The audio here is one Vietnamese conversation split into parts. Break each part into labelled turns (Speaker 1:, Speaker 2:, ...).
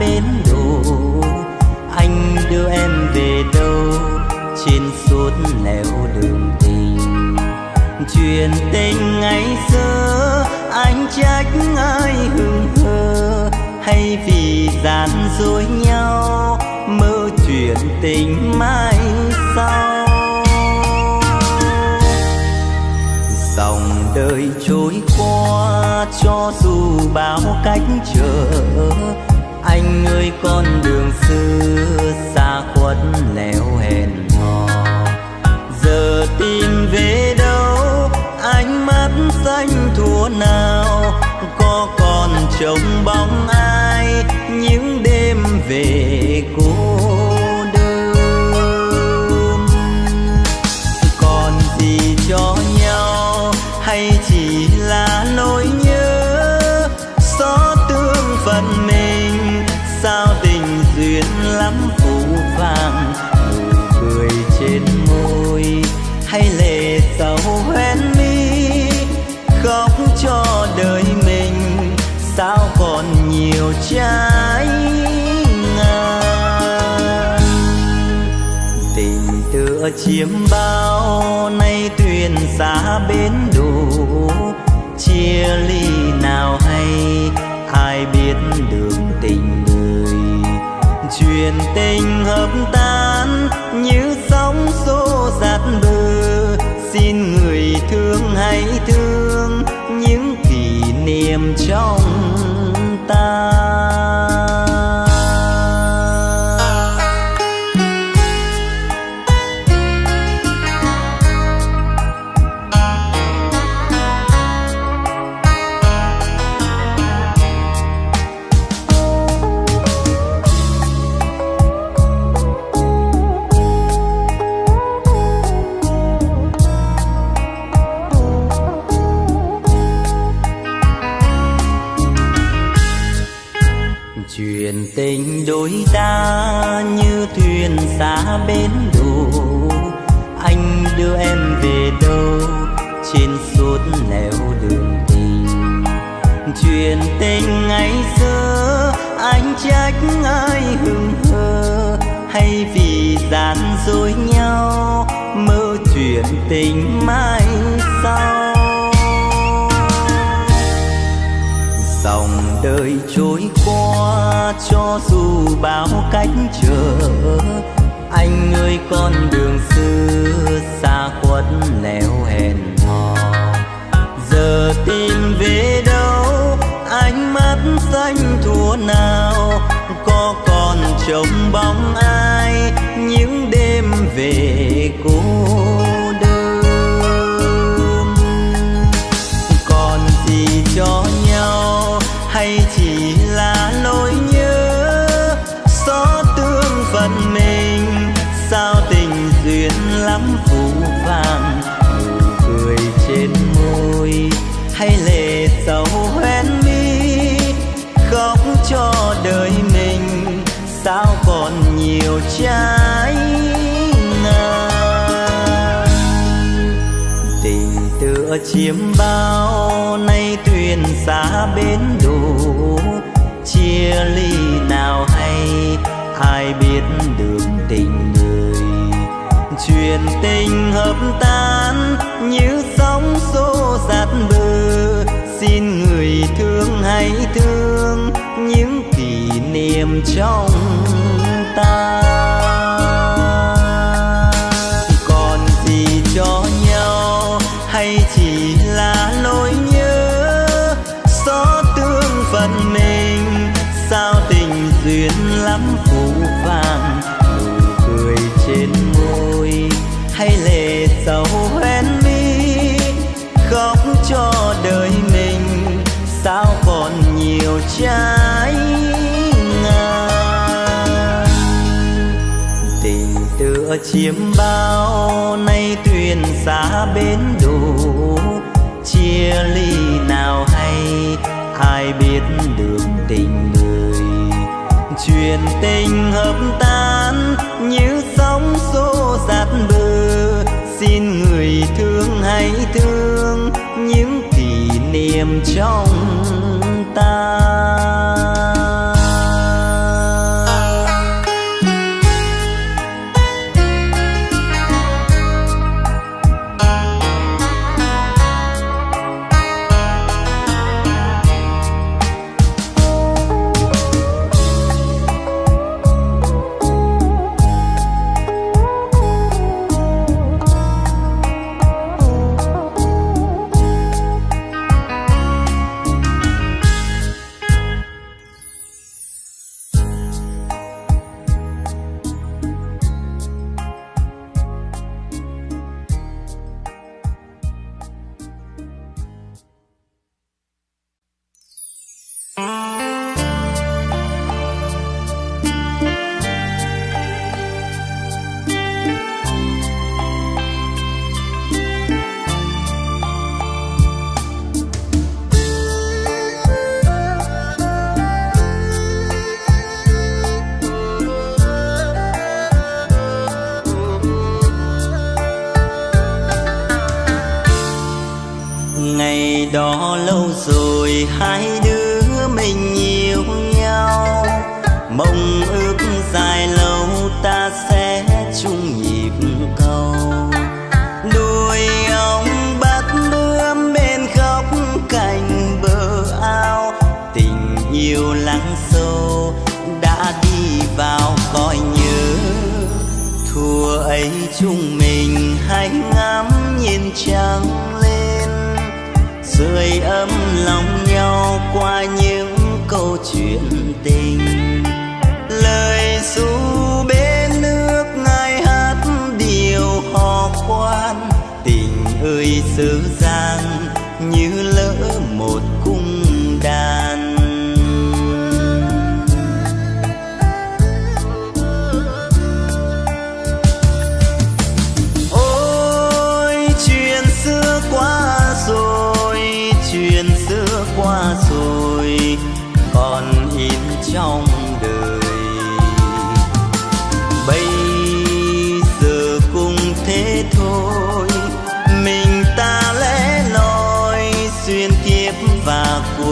Speaker 1: bên đồ bến đổ. Anh đưa em về đâu? Trên suốt nẻo đường tình. Chuyện tình ngày xưa, anh trách ai hừng hờ? Hay vì gian dối nhau, mơ chuyện tình mai sau? Dòng đời trôi qua, cho dù bao cách trở anh ơi con đường xưa xa khuất lẻo hèn hò. Giờ tìm về đâu? Ánh mắt xanh thua nào? Có còn trông bóng ai? Những đêm về cô trái ngang. Tình tựa chiếm bao nay thuyền xa bến đủ chia ly nào hay, ai biết đường tình người. Chuyện tình hợp tan, như sóng xô giạt bờ. Xin người thương hãy thương những kỷ niệm trong ta. Tình đôi ta như thuyền xa bến đổ anh đưa em về đâu? Trên suốt nẻo đường tình. Chuyện tình ngày xưa, anh trách ai hừng hờ? Hay vì gian dối nhau, mơ chuyện tình mai sau? Đời trôi qua, cho dù bao cách trở, anh ơi, con đường xưa xa khuất lẻo hẹn hò. Giờ tìm về đâu, ánh mắt xanh thua nào, có còn trông bóng trái ngang tình tựa chiếm bao nay thuyền xa bến đủ chia ly nào hay, ai biết đường tình người. Chuyện tình hợp tan như sóng xô giạt bờ. Xin người thương hãy thương những kỷ niệm trong ta. Trái ngang. Tình tựa chiếm bao nay thuyền xa bến đủ chia ly nào hay, ai biết đường tình người. Chuyện tình hợp tan, như sóng xô giạt bờ. Xin người thương hãy thương niềm trong ta.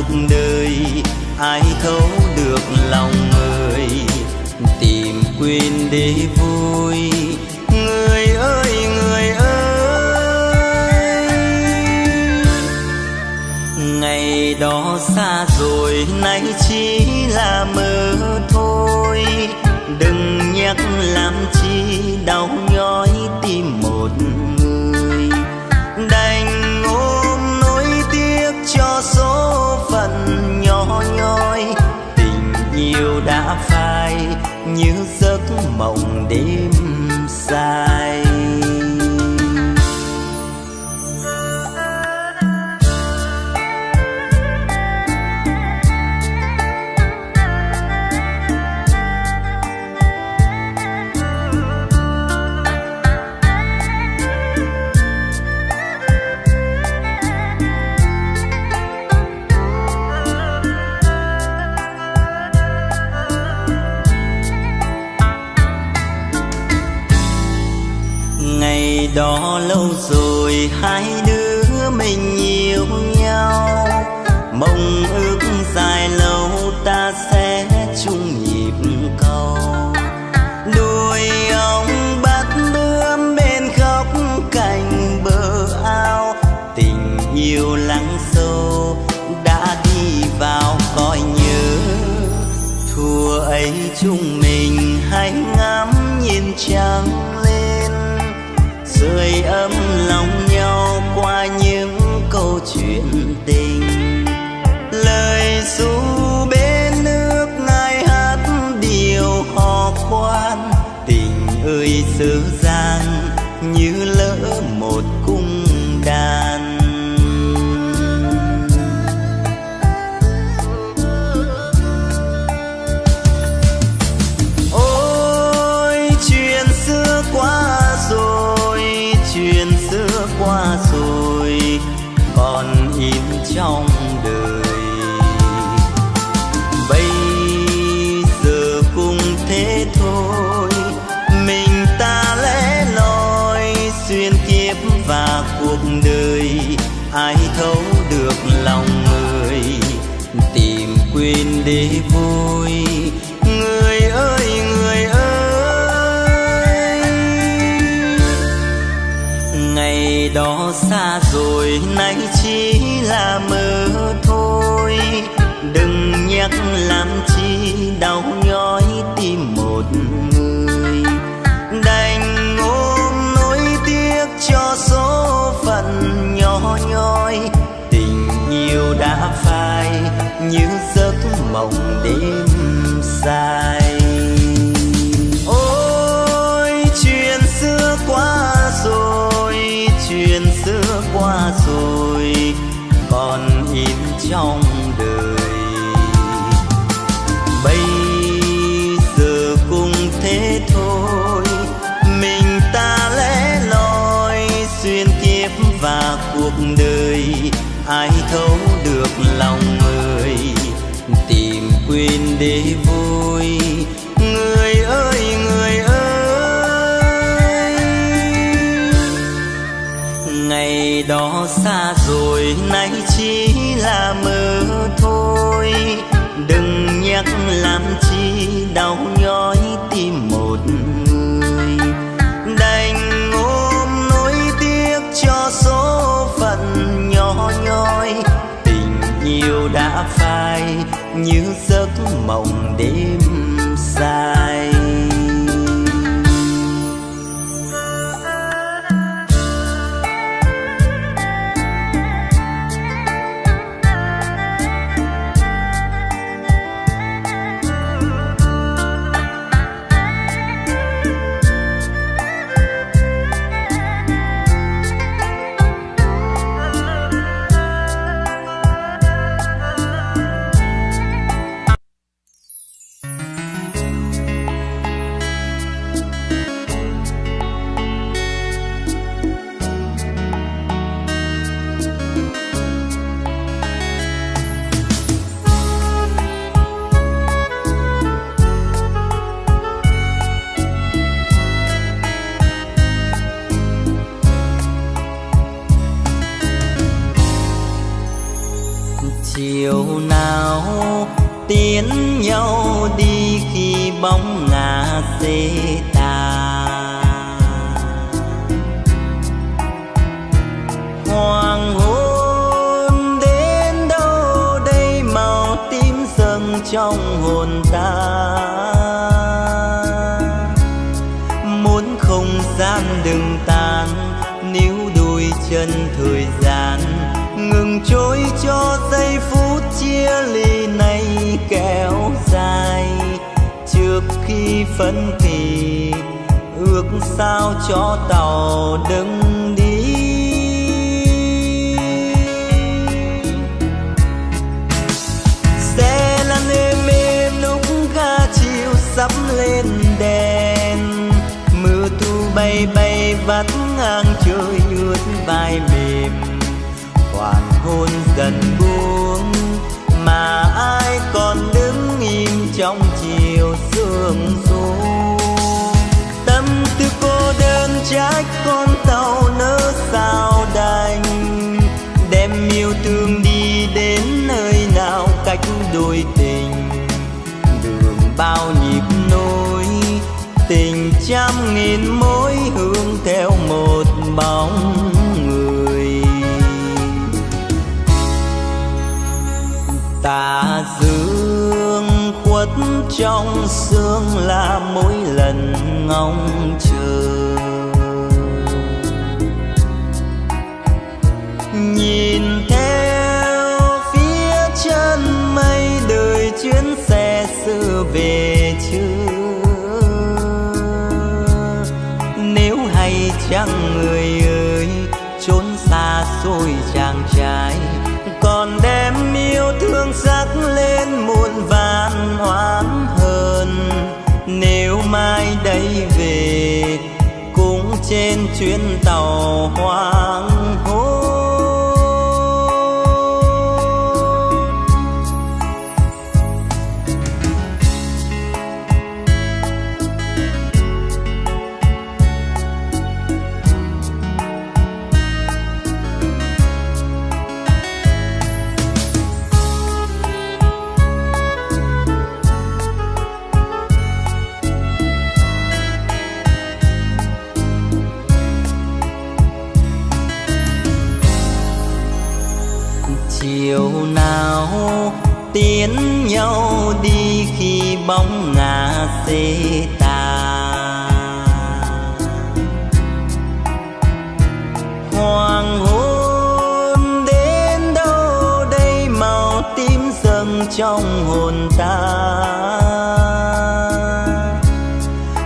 Speaker 1: cuộc đời, ai thấu được lòng người, tìm quên để vui. Người ơi người ơi, ngày đó xa rồi, nay chỉ là mơ. day đó xa rồi, nay chỉ là mơ thôi. Đừng nhắc làm chi đau nhói tim một người. Đành ôm nỗi tiếc cho số phận nhỏ nhói tình yêu đã phai, như giấc mộng đêm xa rồi, nay chỉ là mơ thôi. Đừng nhắc làm chi đau nhói tim một người. Đành ôm nỗi tiếc cho số phận nhỏ nhoi. Tình yêu đã phai như giấc mộng đêm dài. Trong hồn ta. Muốn không gian đừng tan níu đôi chân thời gian, ngừng trôi cho giây phút chia ly này kéo dài. Trước khi phân kỳ ước sao cho tàu đứng lên đèn. Mưa thu bay bay vắt ngang trời ướt vai mềm. Hoàng hôn dần buông, mà ai còn đứng im trong chiều sương xuống tâm tư cô đơn trách con tàu nỡ sao đành. Đem yêu thương đi đến nơi nào cách đôi tình trăm nghìn mối hương theo một bóng người. Tà dương khuất trong sương là mỗi lần ngóng chờ. Nhìn theo phía chân mây, đời chuyến xe xưa về chưa chăng người ơi, trốn xa xôi chàng trai. Còn đem yêu thương sắc lên muôn vàn hoán hơn nếu mai đây về, cũng trên chuyến tàu hoang bóng ngà xê tà. Hoàng hôn đến đâu đây màu tím dâng trong hồn ta.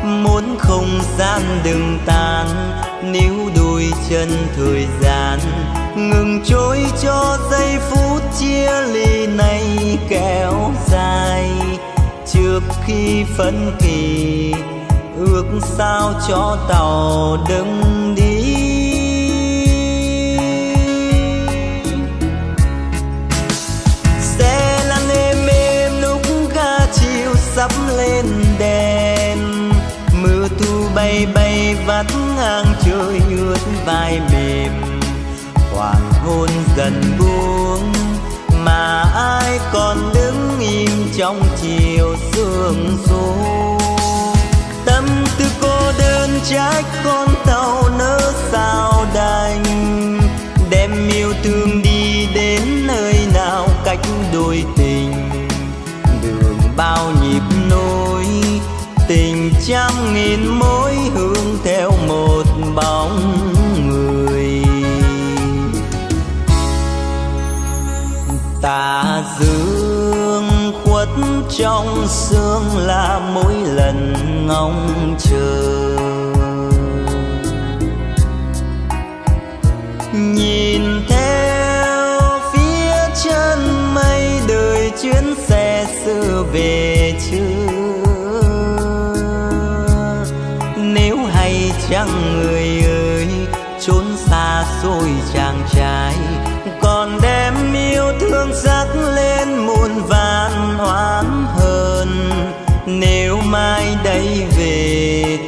Speaker 1: Muốn không gian đừng tan níu đôi chân thời gian. Ngừng trôi cho giây phút chia ly này kéo dài trước khi phân kỳ, ước sao cho tàu đừng đi. Xe lăn êm êm lúc ga chiều sắp lên đèn, mưa thu bay bay vắt ngang trời ướt vai mềm. Hoàng hôn dần buông mà ai còn đứng trong chiều sương xô. Tâm tư cô đơn trách con tàu nỡ sao đành. Đem yêu thương đi đến nơi nào cách đôi tình. Đường bao nhịp nối, tình trăm nghìn mối hướng theo một bóng người. Ta giữ trong sương là mỗi lần ngóng chờ. Nhìn theo phía chân mây đời chuyến xe xưa về chưa nếu hay chăng người ơi, trốn xa xôi chàng trai, còn đem yêu thương sắc lên muôn vàng oán hơn. nếu mai đây về,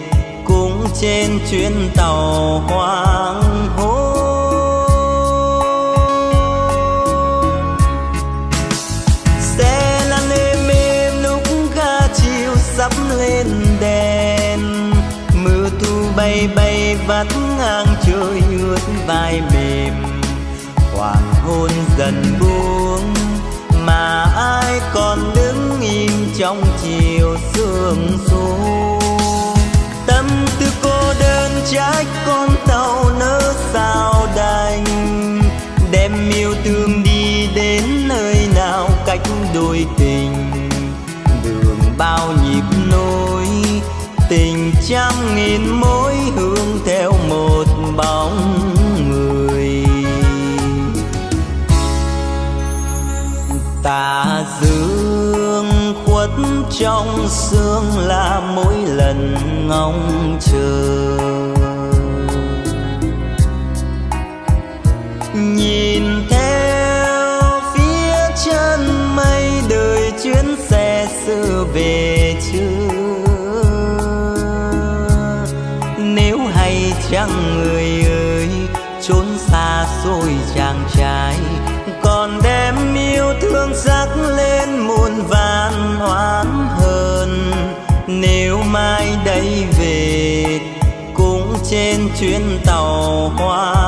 Speaker 1: cũng trên chuyến tàu hoang hôn xe lăn êm êm lúc ga chiều sắp lên đèn mưa thu bay bay vắt ngang trời ướt vai ai còn đứng im trong chiều sương xuống tâm tư cô đơn trách con tàu nỡ sao đành, đem yêu thương đi đến nơi nào cách đôi tình. Đường bao nhịp nối, tình trăm nghìn mối hướng theo một bóng tà dương khuất trong sương là mỗi lần ngóng chờ. Nhìn theo phía chân mây, đời chuyến xe xưa về vàn hơn nếu mai đây về cũng trên chuyến tàu hoa.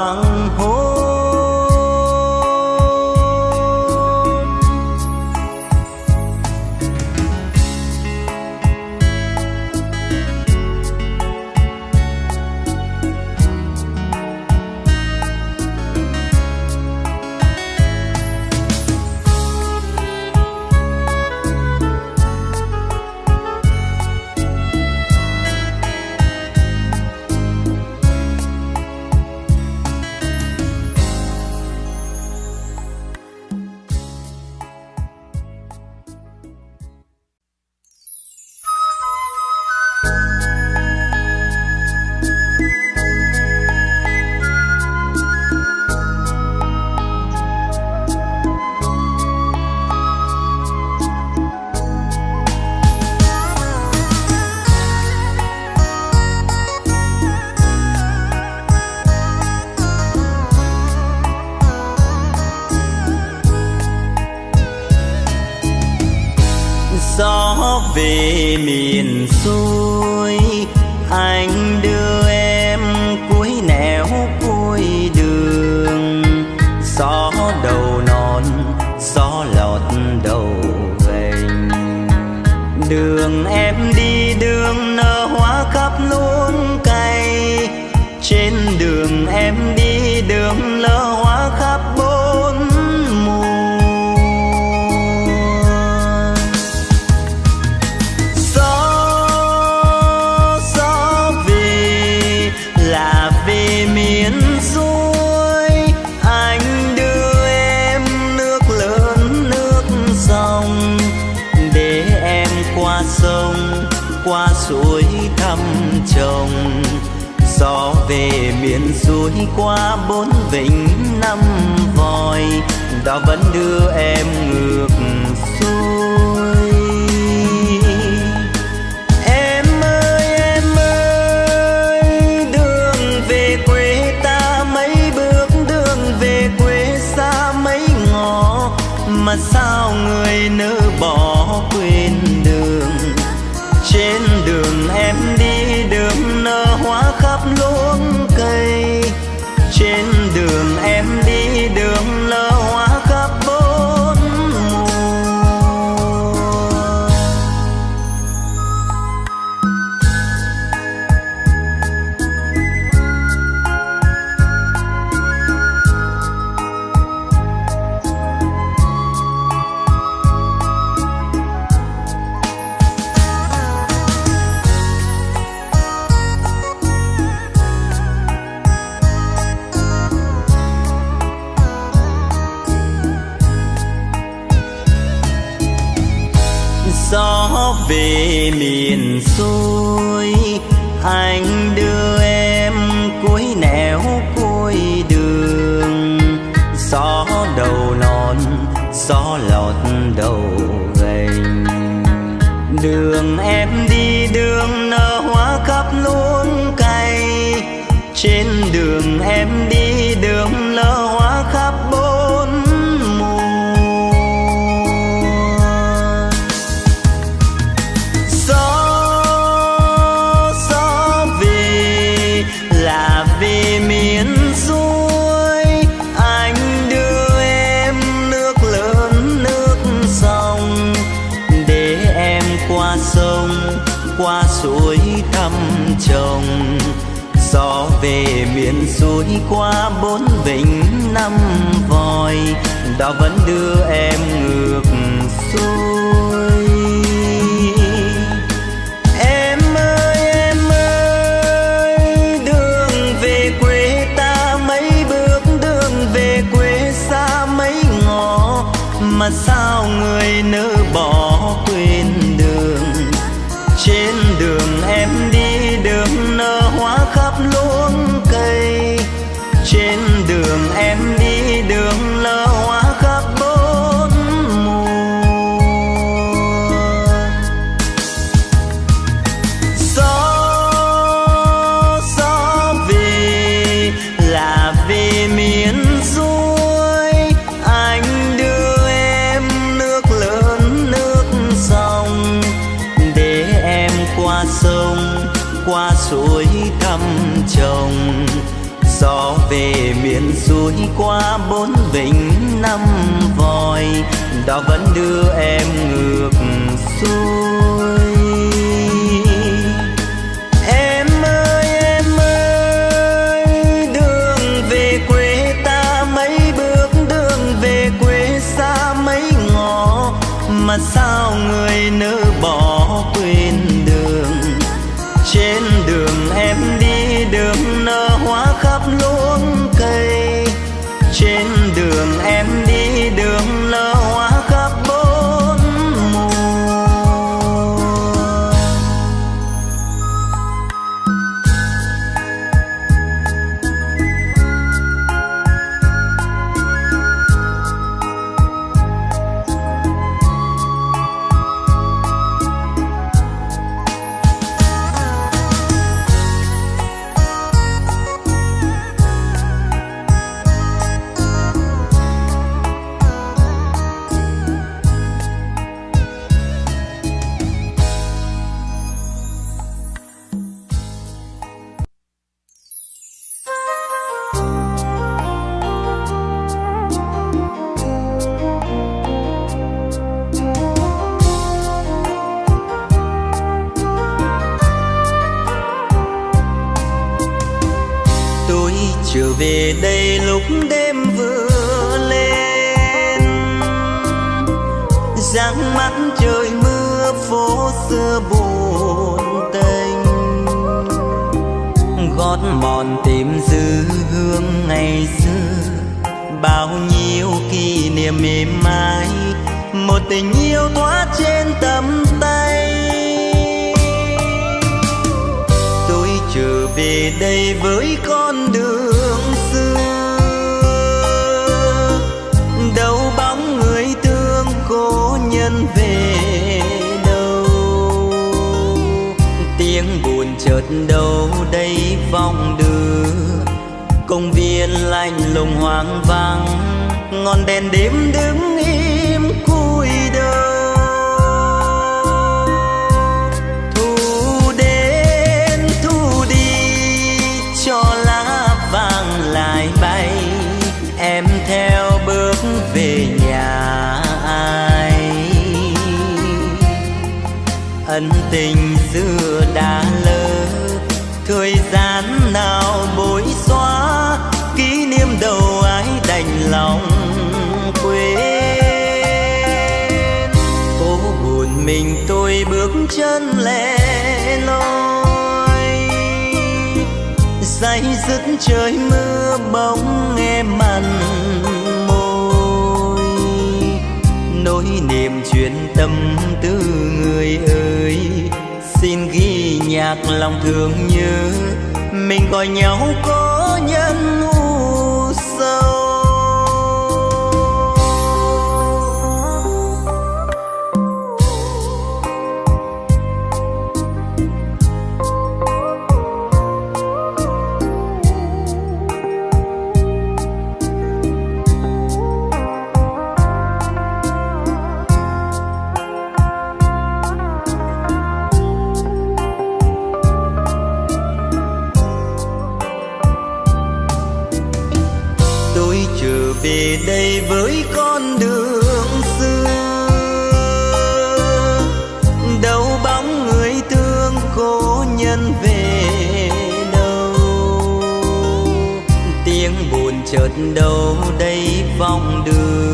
Speaker 1: Đưa em mà sao người nỡ bỏ quên đường? Trên đường em đi, đường nở hoa khắp luống cây. Trên đường em đi năm vòi đó vẫn đưa em ngược xuôi tình yêu thoát trên tầm tay. Tôi trở về đây với con đường xưa. Đâu bóng người thương cố nhân về đâu. Tiếng buồn chợt đâu đây vòng đưa. Công viên lạnh lùng hoang vắng, ngọn đèn đêm đứng ân tình xưa đã lỡ thời gian nào bối xóa, kỷ niệm đầu ai đành lòng quên. Cố buồn mình tôi bước chân lẻ loi. Say dứt trời mưa bóng em mặn môi. Nỗi niềm chuyện tâm tư người ơi xin ghi nhạc lòng thương nhớ. Mình gọi nhau có nhân u đâu đây vòng đưa.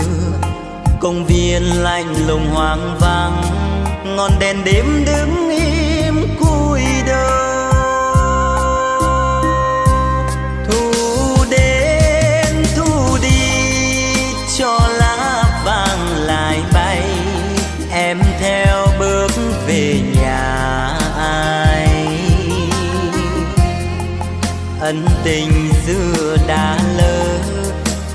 Speaker 1: Công viên lạnh lùng hoang vắng ngọn đèn đêm đứng ân tình xưa đã lỡ.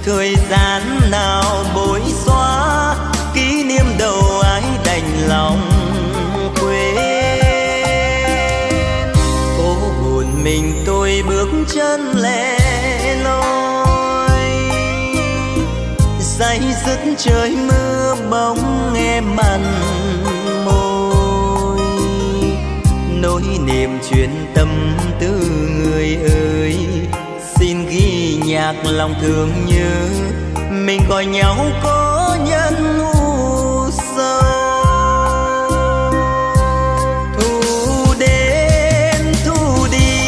Speaker 1: Thời gian nào bối xóa, kỷ niệm đầu ai đành lòng quên. Phố buồn mình tôi bước chân lẻ loi. Say dứt trời mưa bóng em mặn nhạc lòng thương nhớ mình gọi nhau có nhân u sâu thu đến, thu đi,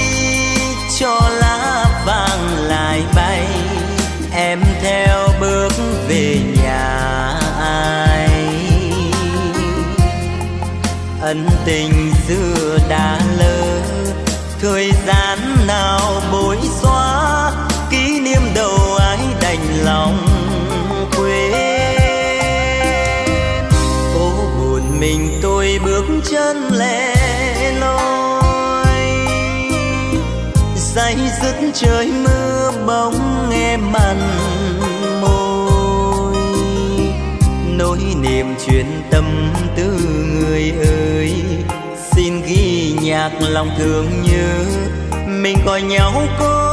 Speaker 1: cho lá vàng lại bay. Em theo bước về nhà ai? Ân tình trời mưa bóng em mặn môi. Nỗi niềm chuyện tâm tư người ơi, xin ghi nhạc lòng thương nhớ. Mình gọi nhau có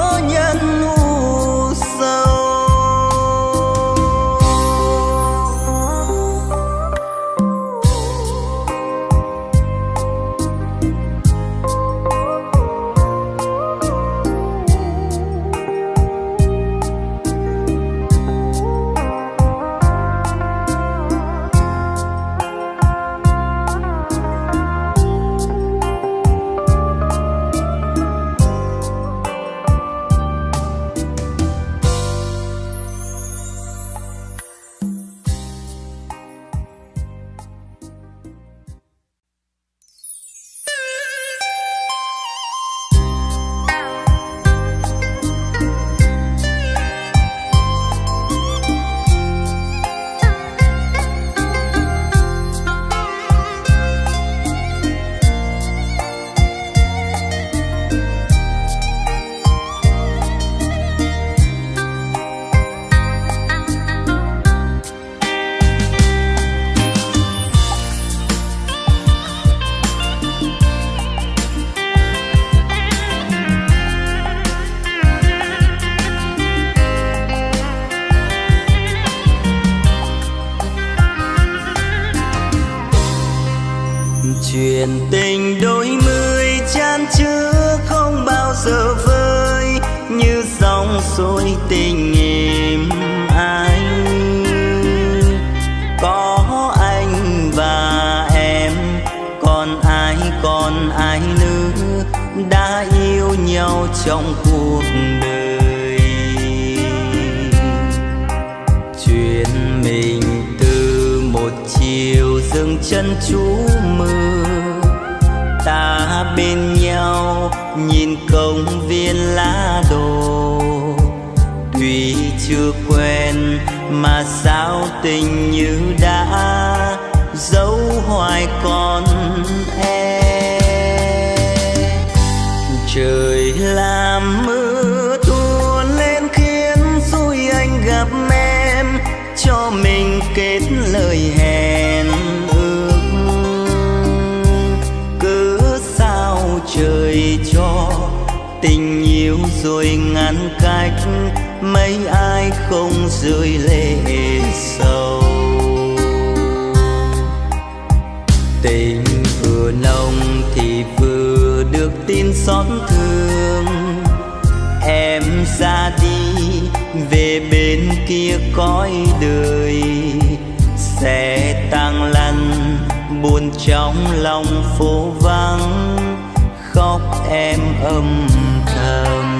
Speaker 1: Chuyện tình đôi mươi chan chứa không bao giờ vơi, Như dòng suối tình em ái Có anh và em, Còn ai còn ai nữa Đã yêu nhau trong cuộc đời? Chuyện mình từ một chiều dừng chân chú bên nhau, nhìn công viên lá đồ. Tuy chưa quen mà sao tình như đã dấu hoài còn rồi ngăn cách, mấy ai không rơi lệ sâu tình vừa nồng thì vừa được tin xót thương. Em ra đi, về bên kia cõi đời. Sẽ tăng lăn, buồn trong lòng phố vắng. Khóc em âm thầm.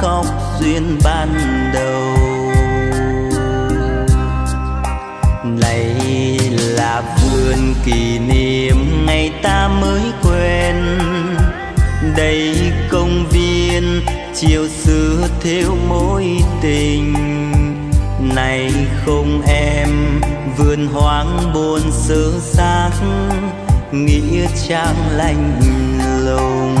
Speaker 1: Khóc duyên ban đầu. Này là vườn kỷ niệm ngày ta mới quen. Đây công viên chiều xưa theo mối tình. Này không em, vườn hoang buồn sơ xác, nghĩa trang lạnh lùng.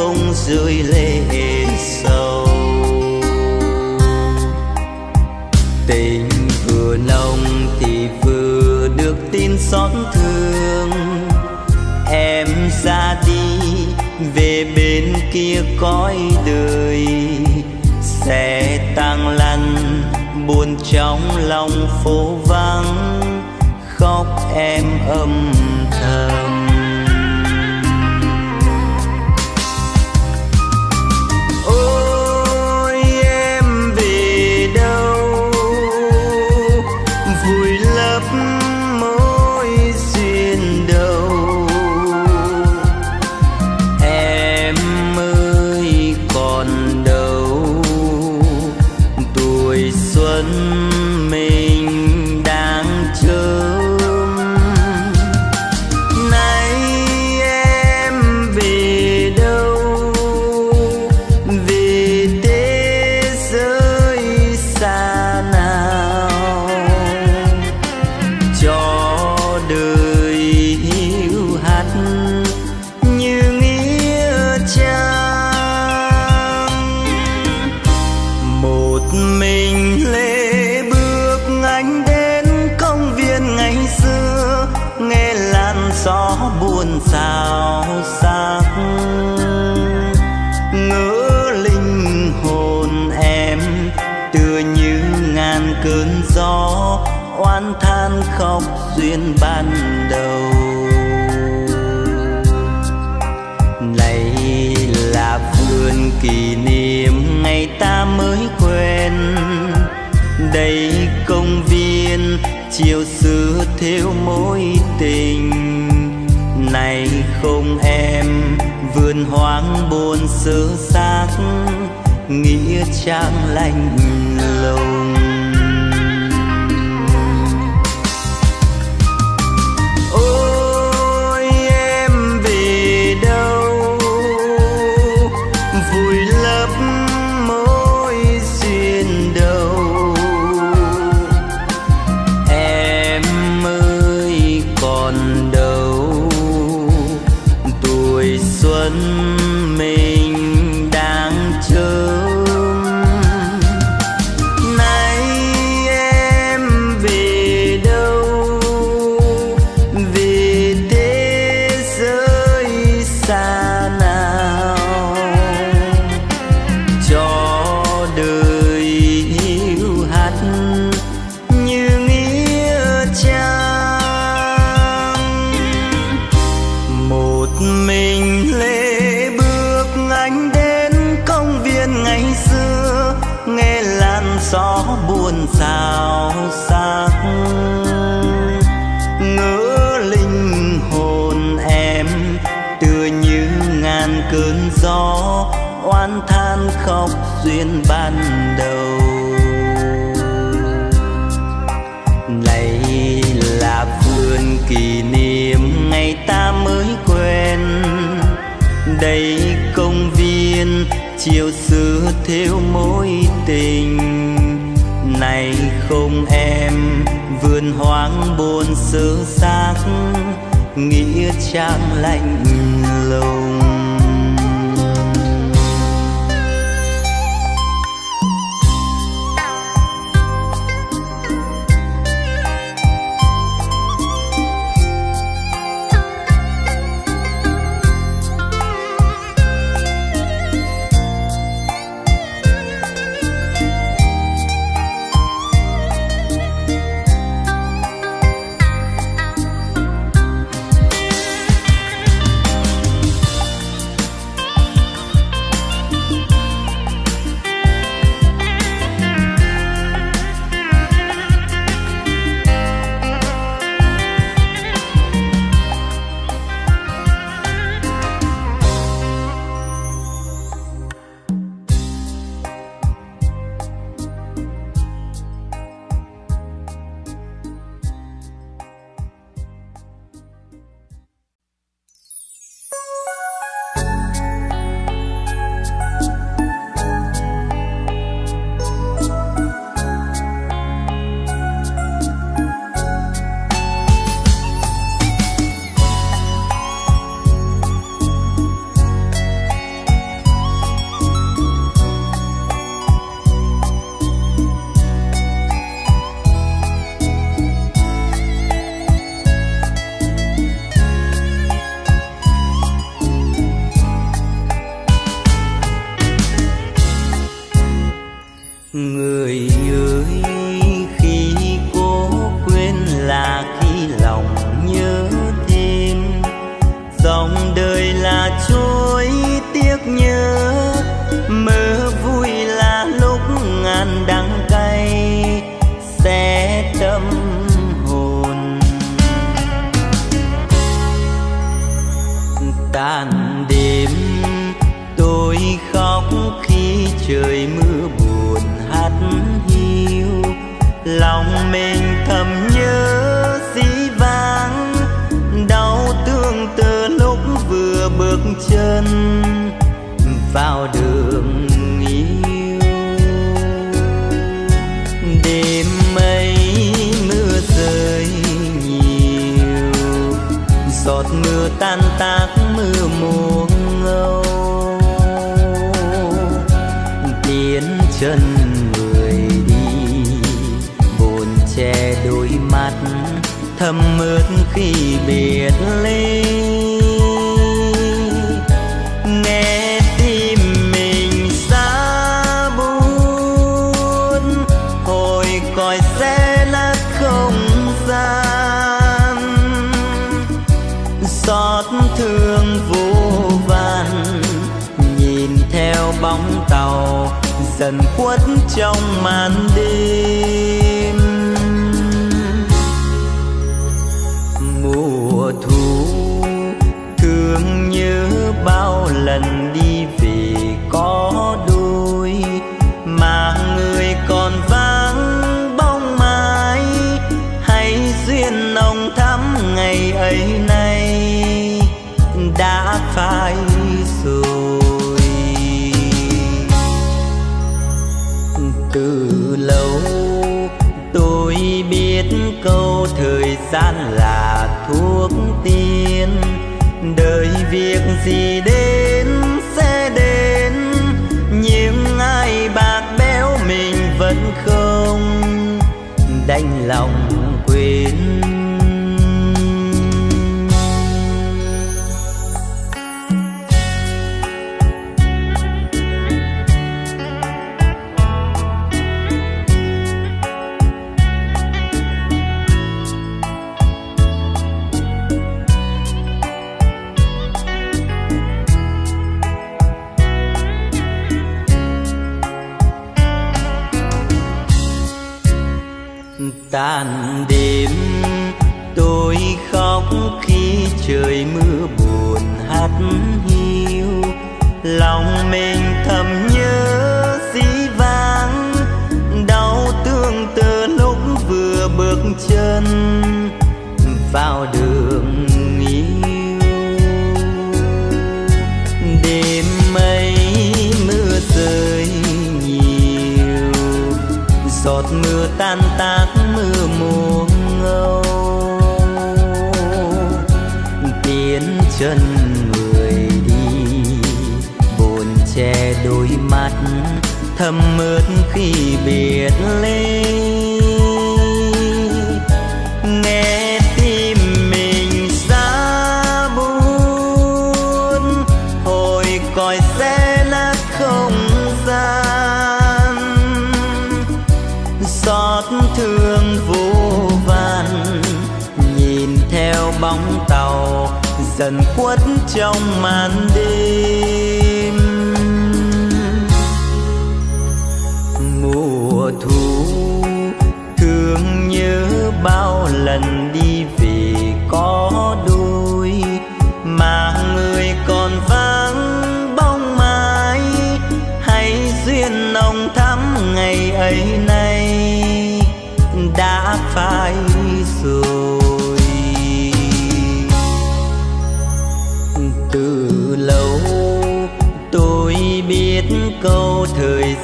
Speaker 1: Không rơi lệ sâu. Tình vừa nồng thì vừa được tin xót thương. Em ra đi, về bên kia cõi đời. Sẽ tang lăn, buồn trong lòng phố vắng. Khóc em âm hoang buồn sơ xác nghĩa trang lạnh tựa như ngàn cơn gió, oan than khóc duyên ban đầu. Này là vườn kỷ niệm ngày ta mới quen. Đây công viên, chiều xưa theo mối tình. Này không em, vườn hoang buồn sơ xác nghĩa trang lạnh lùng. Lòng mình thầm nhớ dĩ vãng, đau thương từ lúc vừa bước chân vào đường yêu. Đêm mây mưa rơi nhiều, giọt mưa tan tác mưa mùa ngâu. Tiến chân thầm ướt khi biệt ly. Nghe tim mình xa buồn, hồi còi xe lát không gian. Xót thương vô vàn nhìn theo bóng tàu dần khuất trong màn đêm. Việc tan tác mưa mùa ngâu. Tiến chân người đi buồn che đôi mắt thầm mướt khi biệt ly. Dần khuất trong màn đêm.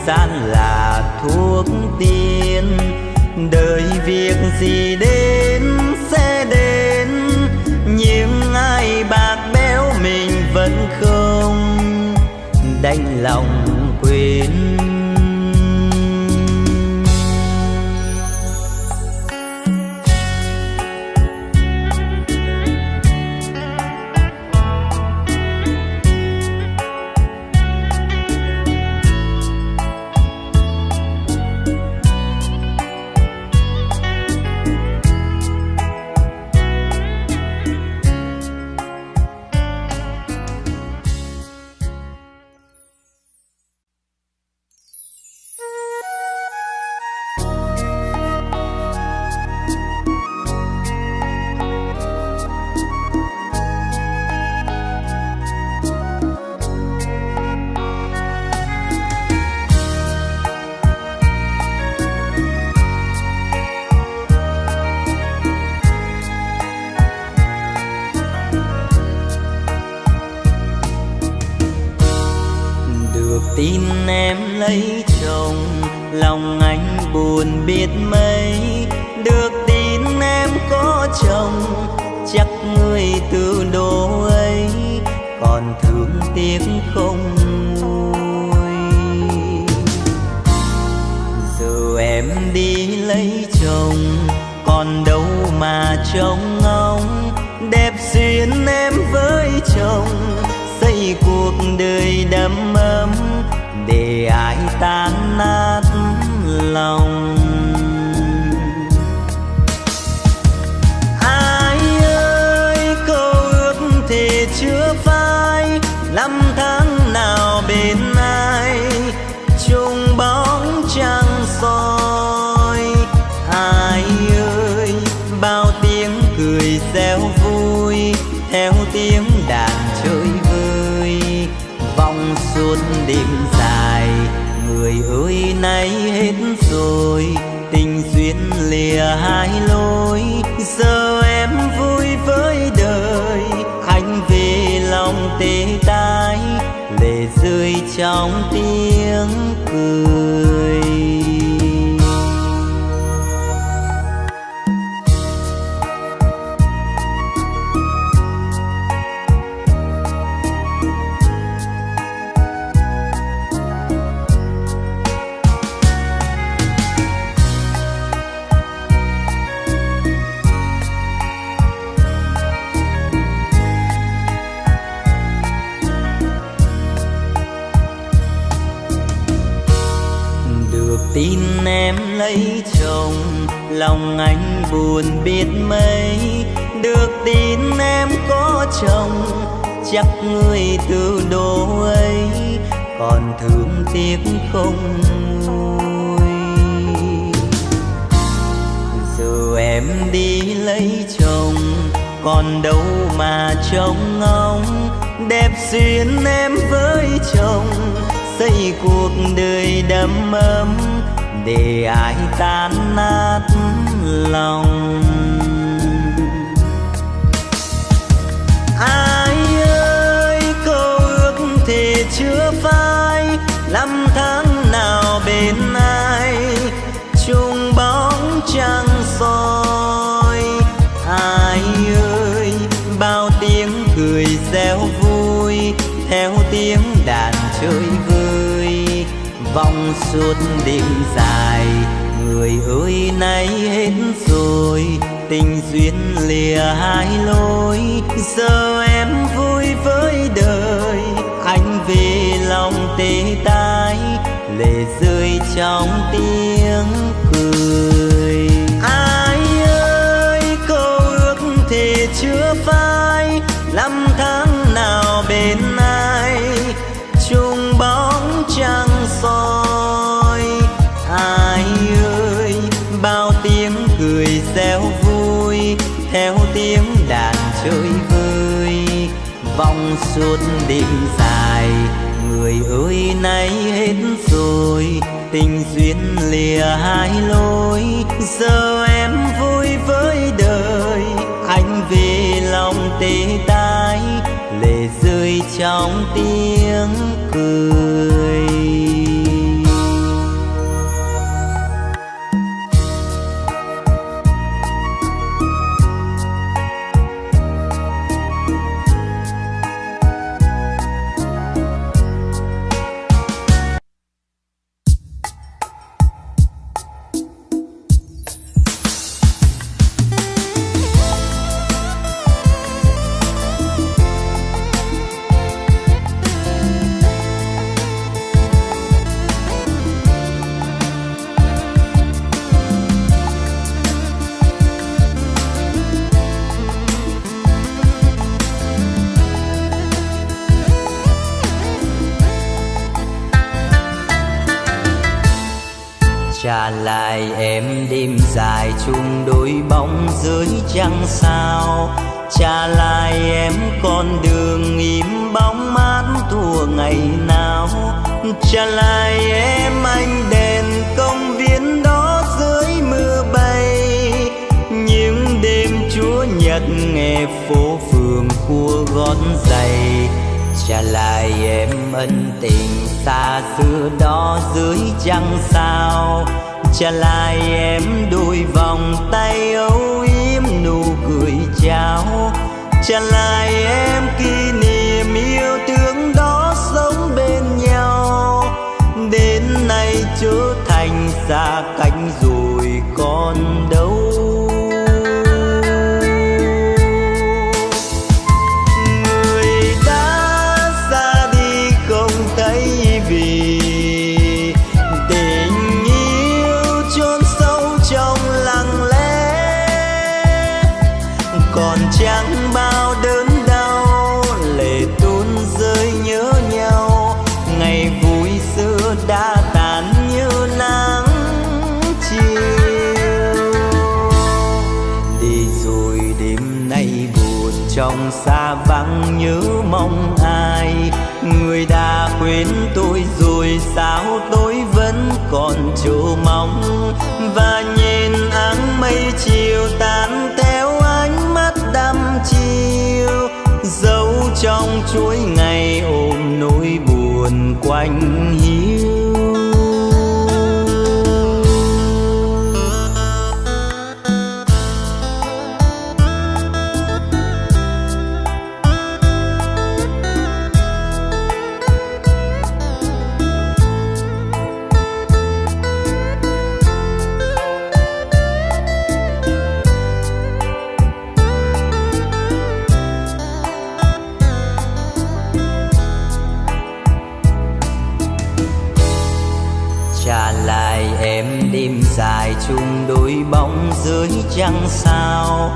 Speaker 1: Gian là thuốc tiên. Đời việc gì đến sẽ đến. Nhưng ai bạc béo mình vẫn không đành lòng lòng anh buồn biết mấy. Được tin em có chồng, chắc người từ đồ ấy còn thương tiếc không nguôi giờ em đi lấy chồng, còn đâu mà trông ngóng. Đẹp duyên em với chồng, xây cuộc đời đầm ấm. Để ai tan nát lòng. Ai ơi, câu ước thì chưa phai, năm tháng nào bên ai, chung bóng trăng soi. Ai ơi, bao tiếng cười reo vui, theo tiếng đàn chơi vơi. Vòng suốt nay hết rồi, tình duyên lìa hai lối. Giờ em vui với đời anh về lòng tê tái, lệ rơi trong tiếng cười. Lòng anh buồn biết mấy. Được tin em có chồng, chắc người từ đồ ấy còn thương tiếc không nguôi giờ em đi lấy chồng, còn đâu mà trông ngóng. Đẹp duyên em với chồng, xây cuộc đời đầm ấm. Để ai tan nát lòng. Ai ơi, câu ước thì chưa phai, năm tháng nào bên ai? Chung bóng trăng soi. Ai ơi, bao tiếng cười reo vui, theo tiếng đàn chơi vơi. Vòng suốt đêm dài người ơi, nay hết rồi, tình duyên lìa hai lối. Giờ em vui với đời, anh về lòng tê tái, lệ rơi trong tiếng cười. Đêm dài. Người ơi, nay hết rồi, tình duyên lìa hai lối. Giờ em vui với đời, anh về lòng tê tái. Lệ rơi trong tiếng cười. Nay trở thành xa cách rồi con đâu và nhìn áng mây chiều tan theo ánh mắt đăm chiều dấu trong chuỗi ngày ôm nỗi buồn quanh dưới trăng sao?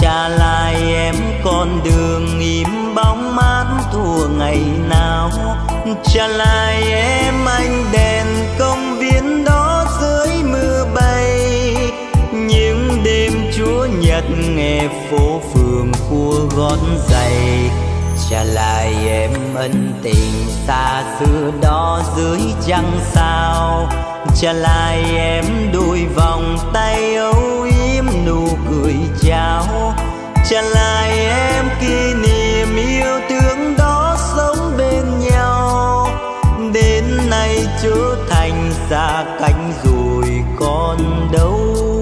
Speaker 1: Trả lại em con đường im bóng mát thua ngày nào? Trả lại em anh đèn công viên đó dưới mưa bay. Những đêm chúa nhật nghe phố phường cua gót giày. Trả lại em ân tình xa xưa đó dưới trăng sao? Trả lại em đôi vòng tay âu yếm nụ cười chào. Trả lại em kỷ niệm yêu thương đó sống bên nhau. Đến nay trở thành xa cánh rồi còn đâu.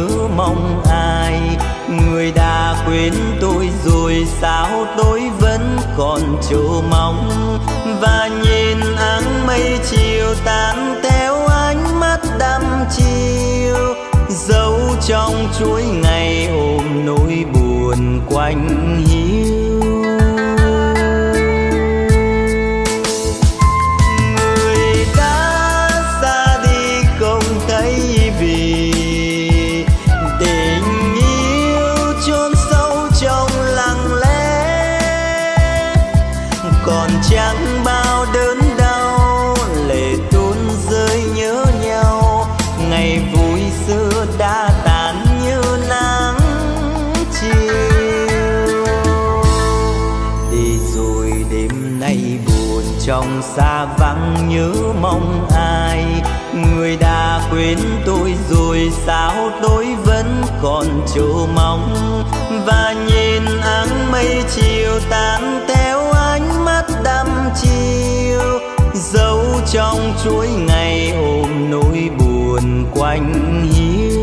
Speaker 1: Nhớ mong ai. Người đã quên tôi rồi sao tôi vẫn còn chờ mong? Và nhìn áng mây chiều tan theo ánh mắt đăm chiều, dấu trong chuỗi ngày ôm nỗi buồn quanh hiu nhớ mong ai. Người đã quên tôi rồi sao tôi vẫn còn chờ mong? Và nhìn áng mây chiều tan theo ánh mắt đăm chiều, dấu trong chuỗi ngày ôm nỗi buồn quanh hiu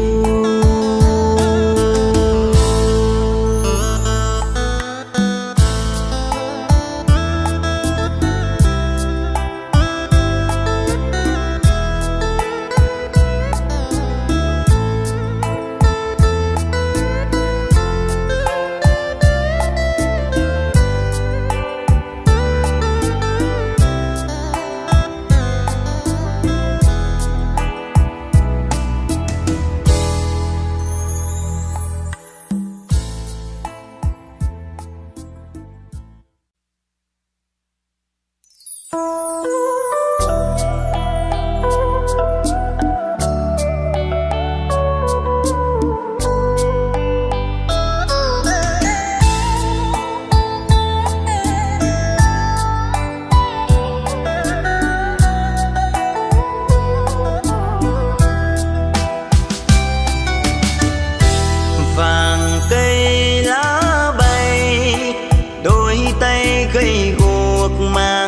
Speaker 1: tay gây guộc mà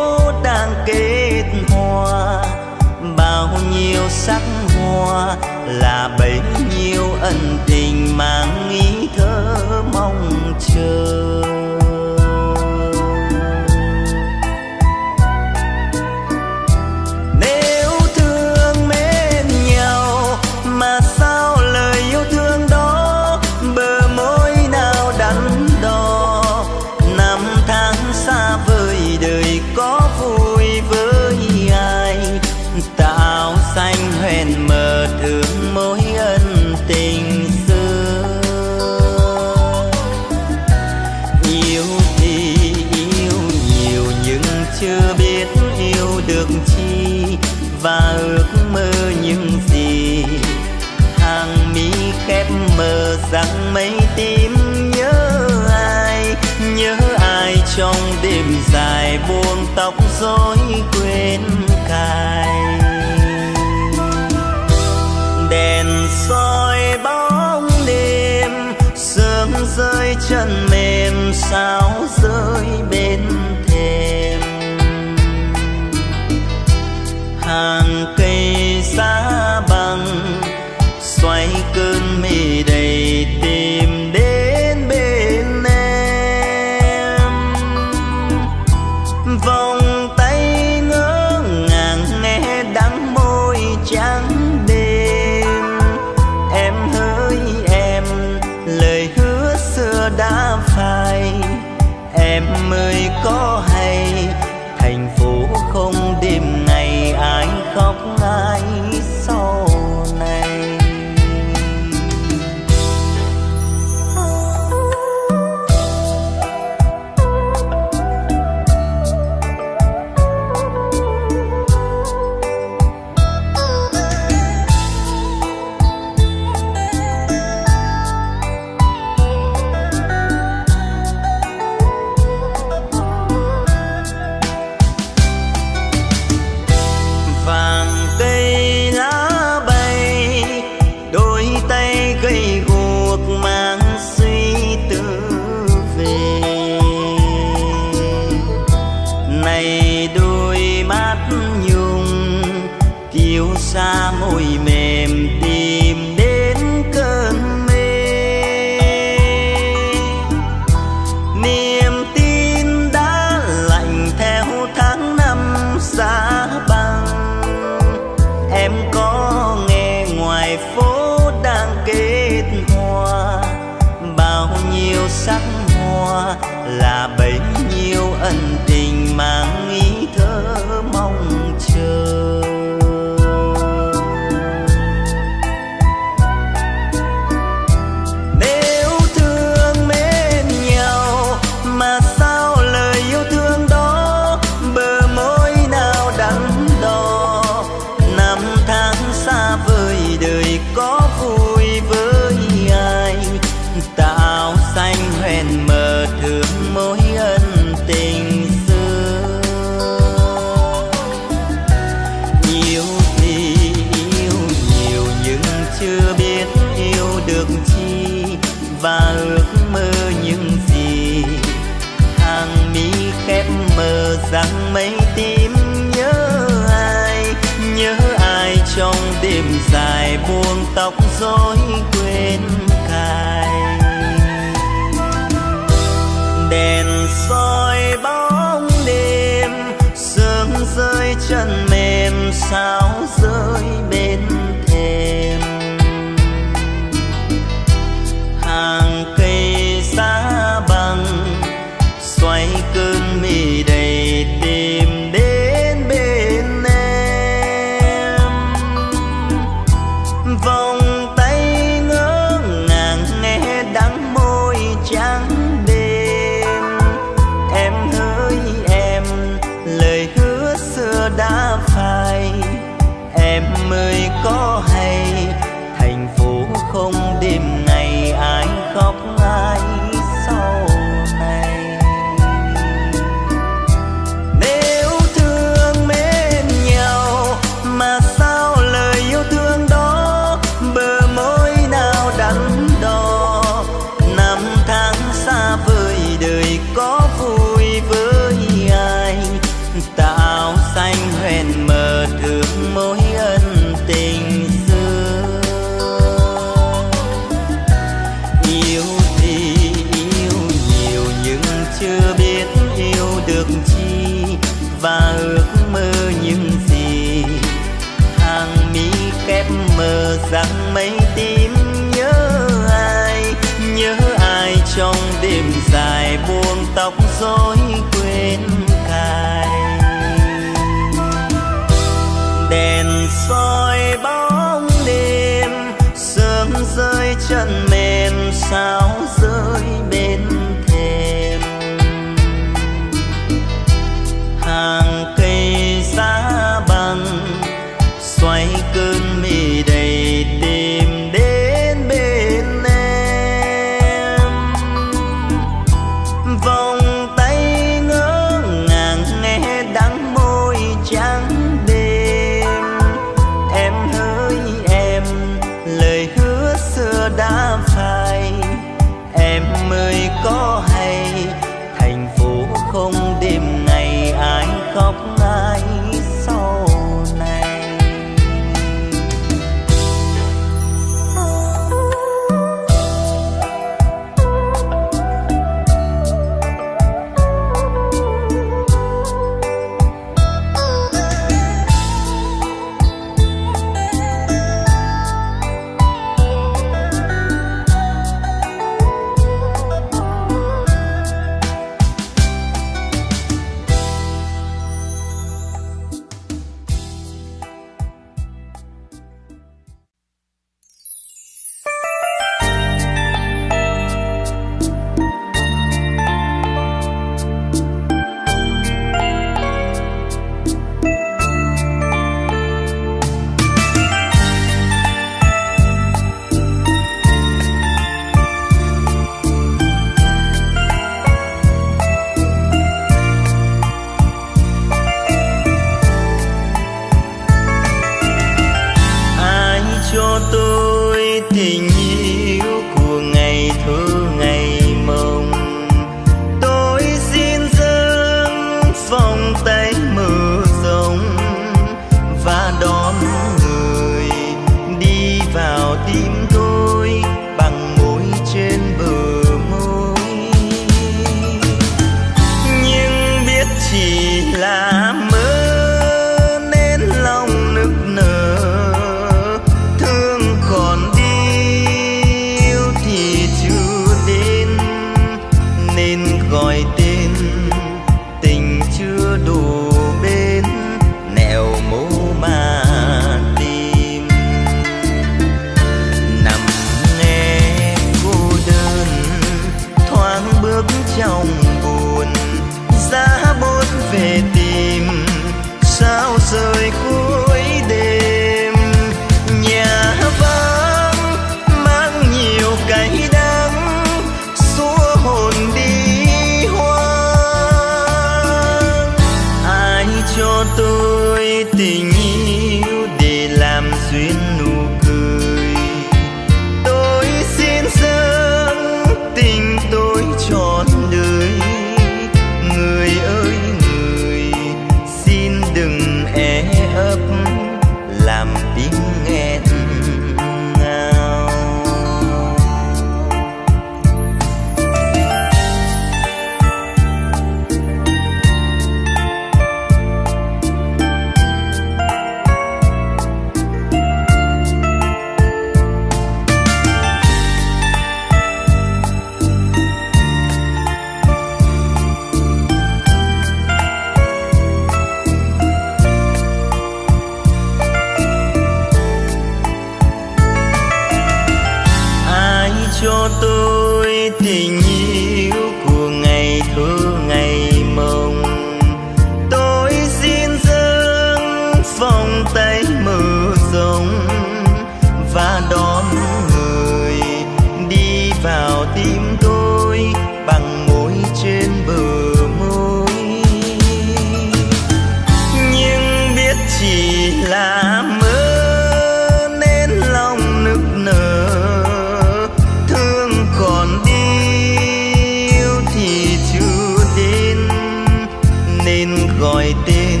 Speaker 1: nên gọi tên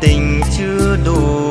Speaker 1: tình chưa đủ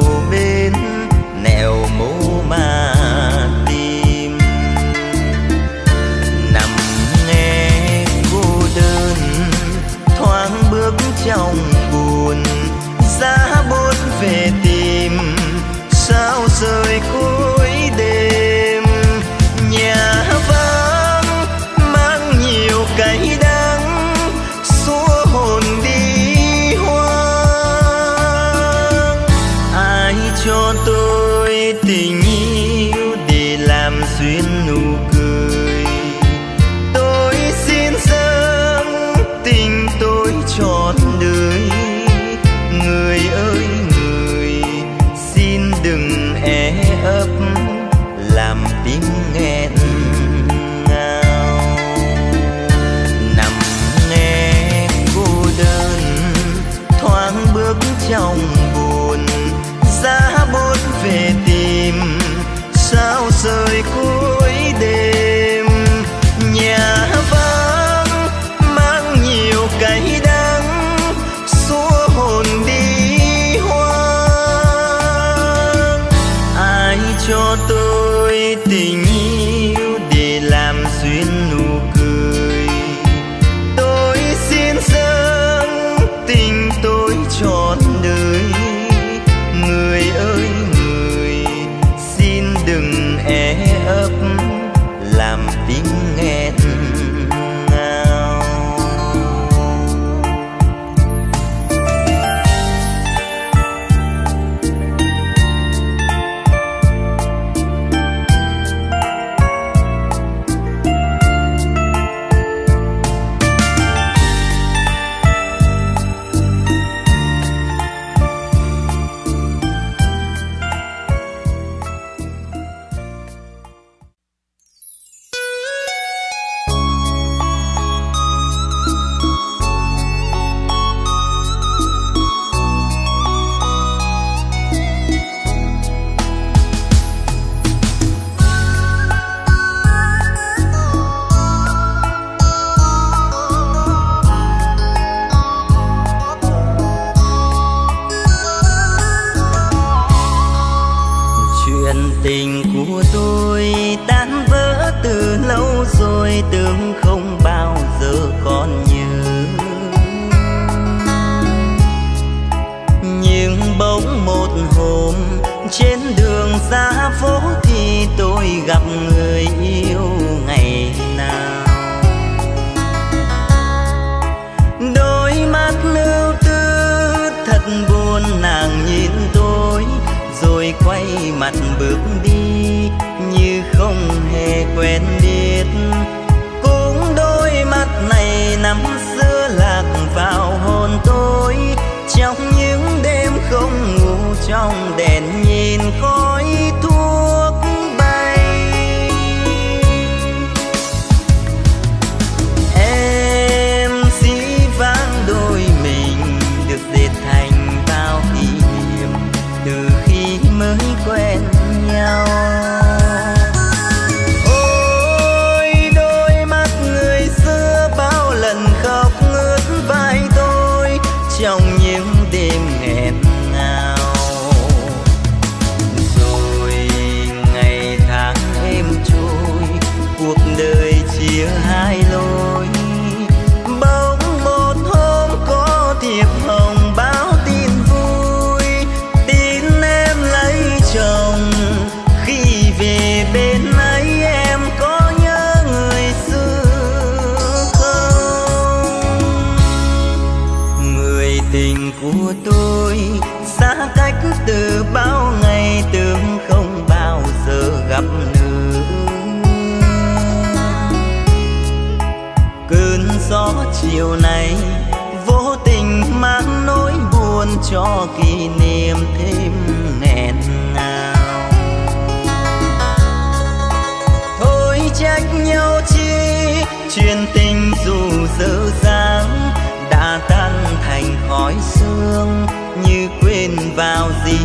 Speaker 1: của tôi tan vỡ từ lâu rồi, tưởng không bao giờ còn nhớ. Nhưng bỗng một hôm, trên đường xa phố thì tôi gặp người quên đi. cho kỷ niệm thêm nghẹn ngào. Thôi trách nhau chi, chuyện tình dù dở dáng đã tan thành khói sương như quên vào gì